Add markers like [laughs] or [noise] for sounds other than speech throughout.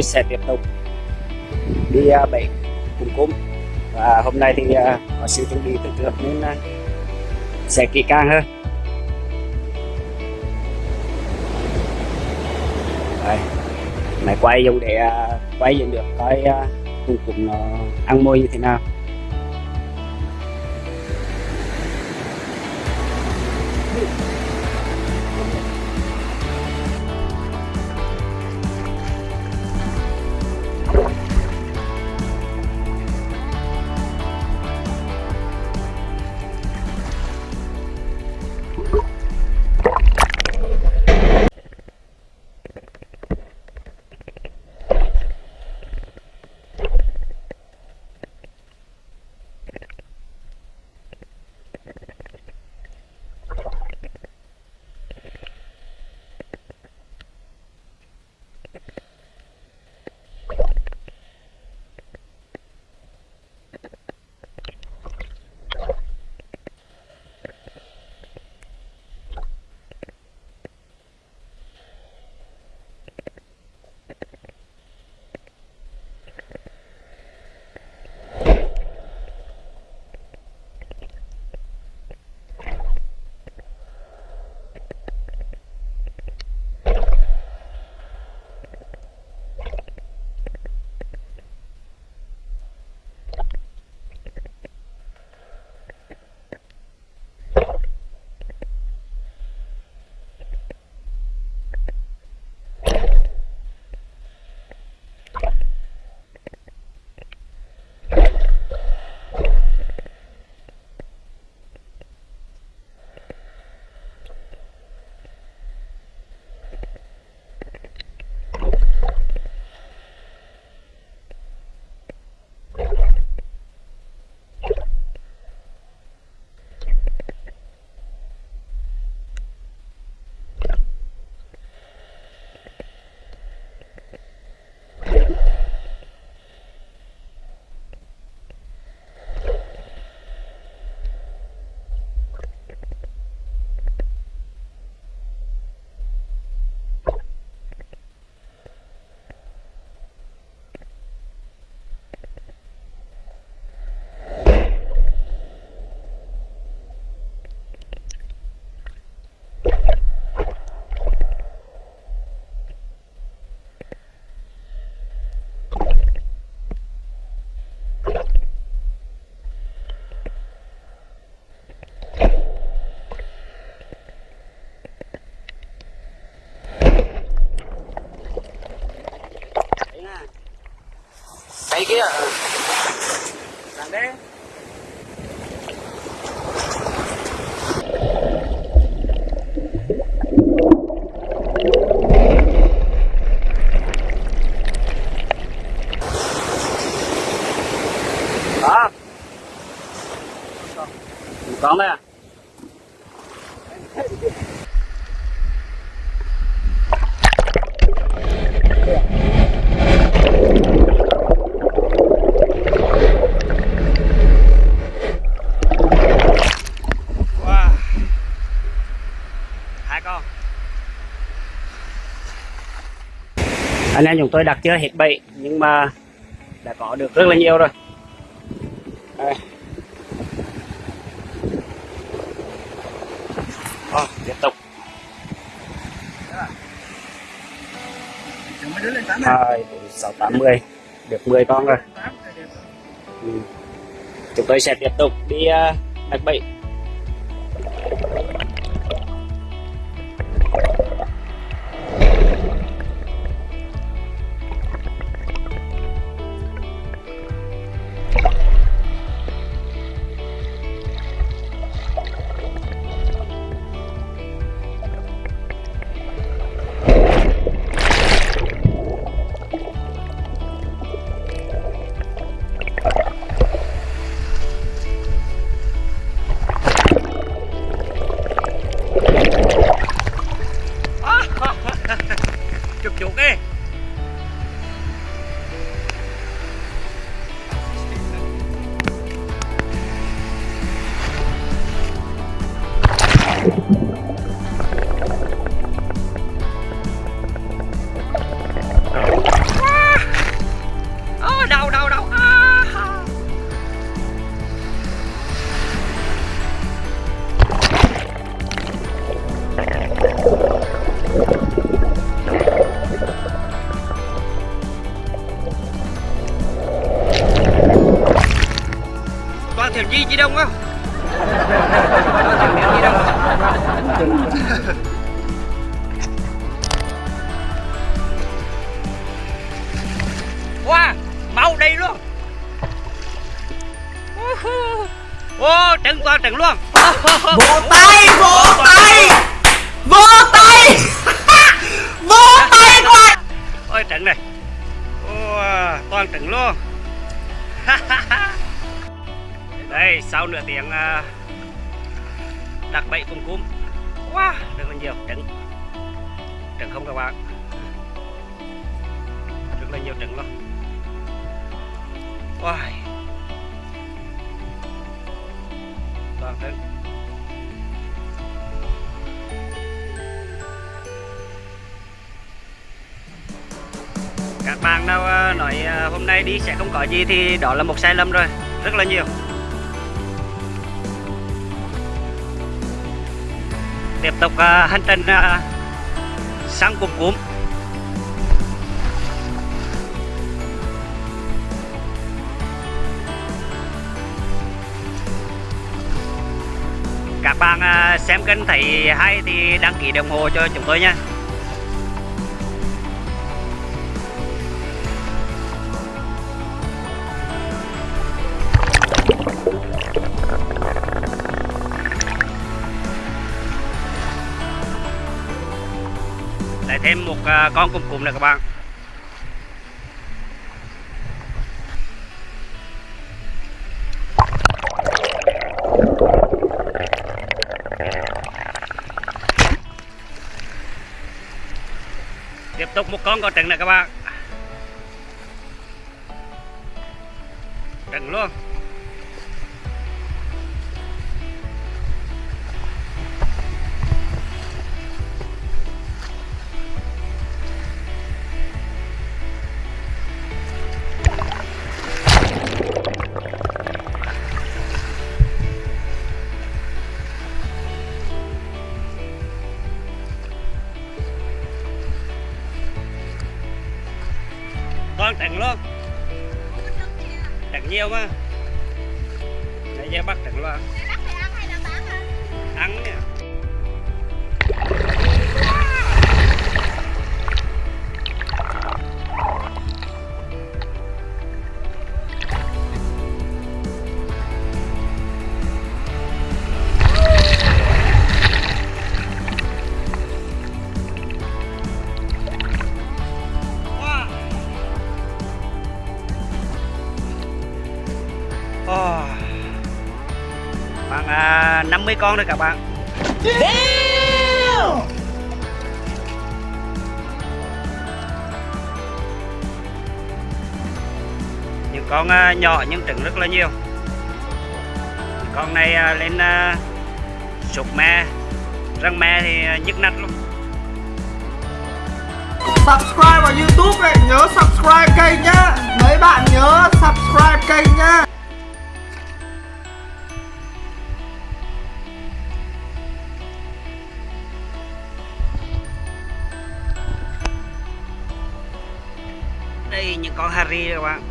tôi sẽ tiếp tục đi uh, cùng cúng và hôm nay thì uh, có sự chuẩn bị từ trước nên uh, sẽ kỹ càng hơn. Đây, này quay dùng để uh, quay dùng được coi uh, cùng cúm nó ăn môi như thế nào. Kia Đằng đấy Anh em chúng tôi đặt chưa hết bẫy nhưng mà đã có được rất là nhiều rồi. Đây. Ờ, tiếp tục. Hai, sáu, tám, mươi Được 10 con rồi. Ừ. Chúng tôi sẽ tiếp tục đi ờ, đặt bẫy Trứng toàn trứng luôn. Vỗ tay vỗ tay. Vỗ tay. [laughs] Vỗ tay quá. Ôi trứng này. Ô, toàn trứng luôn. [laughs] Đây sau nửa tiếng uh, đặt bẫy cùng cúm. Wow rất là nhiều trứng. Trứng không các bạn rất là nhiều trứng luôn. Wow Vâng, toàn trứng các bạn nào ờ, nói ờ, hôm nay đi sẽ không có gì thì đó là một sai lầm rồi. Rất là nhiều. Tiếp tục ờ, hành trình sang cùng cúm các bạn à, xem kênh thấy hay thì đăng ký đồng hồ cho chúng tôi nha. Lại thêm một à, con cùng cùng nữa các bạn. Tục một con con trứng này các bạn trứng luôn. Toàn trứng luôn. Trứng nhiều mà nãy giờ bắt trứng luôn ăn nha 50 con thôi các bạn. Những con à, nhỏ nhưng trứng rất là nhiều. Con này à, lên à, sụp me. Răng me thì nhức nách luôn subscribe vào youtube này nhớ subscribe kênh nhá. Mấy bạn nhớ subscribe kênh nhá Những con Harry các bạn.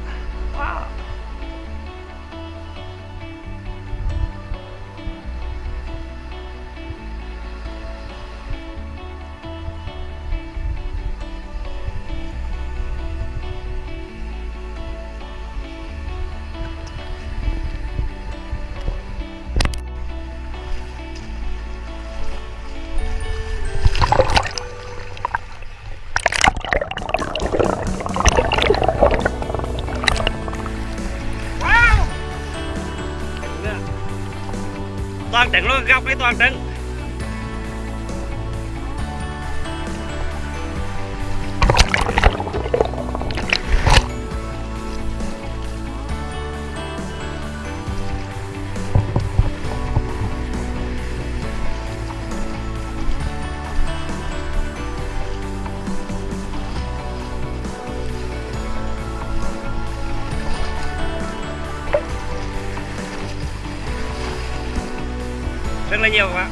Toàn trứng rất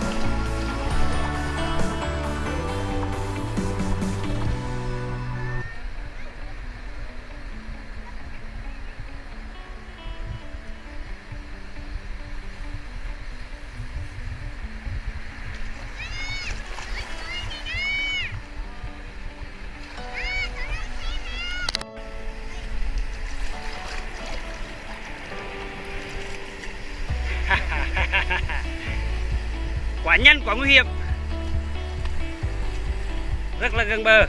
quá nguy hiểm. Rất là gần bờ.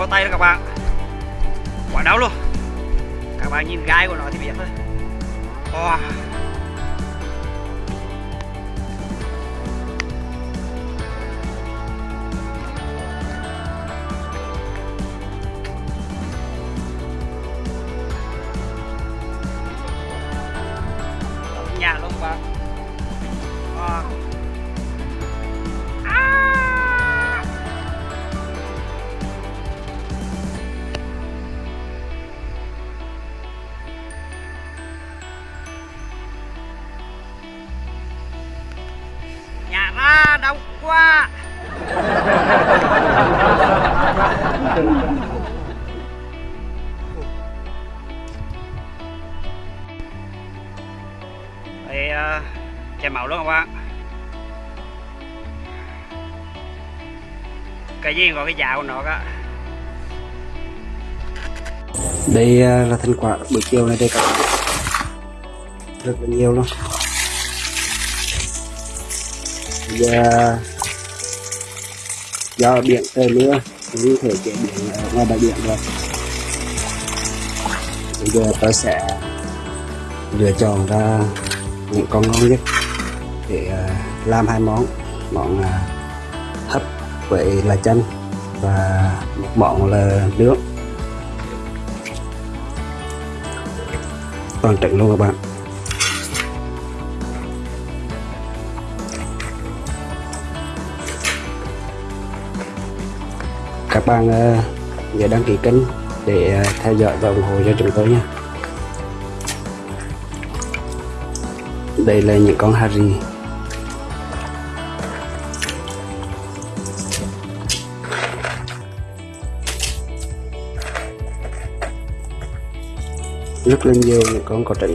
Vào tay đó các bạn. Quả đau luôn. Các bạn nhìn gai của nó thì biết thôi. Wow. Nhà đau quá. Đây uh, ờ, chảy màu luôn các bạn cái gì có cái giá của nó cả? Đây à, là thành quả buổi chiều này đây các bạn. Rất là nhiều luôn giờ do biển trời mưa cũng thể chế biến ở ngoài bãi biển được. Bây giờ tôi sẽ lựa chọn ra những con ngon nhất để à, làm hai món. Món à, hấp với là chanh và một món là nướng toàn trận luôn các bạn. Các bạn ờ, nhớ đăng ký kênh để ờ, theo dõi và ủng hộ cho chúng tôi nha đây là những con Harry rất là nhiều những con có trứng.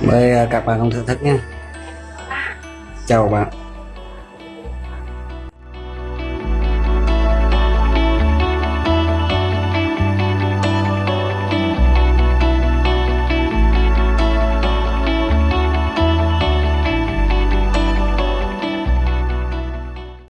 Mời à, các bạn cùng thưởng thức nha. Chào bạn.